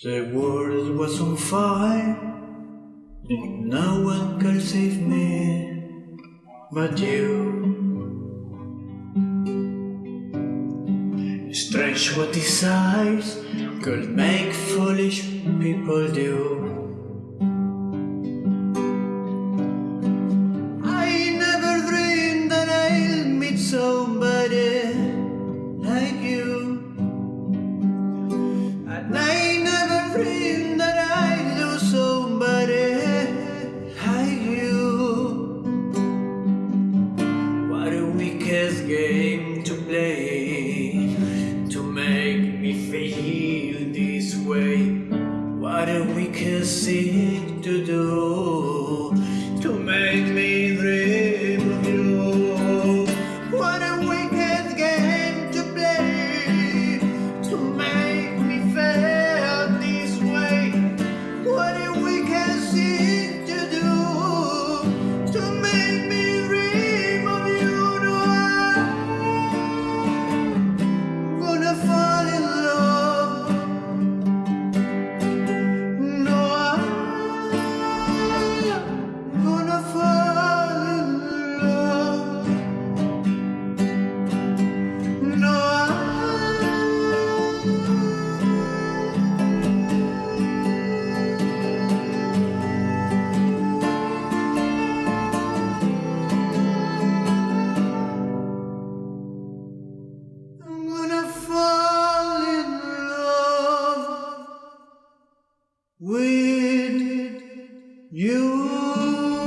The world was on fire, no one could save me but you. Strange what desires could make foolish people do. Thing to do with you.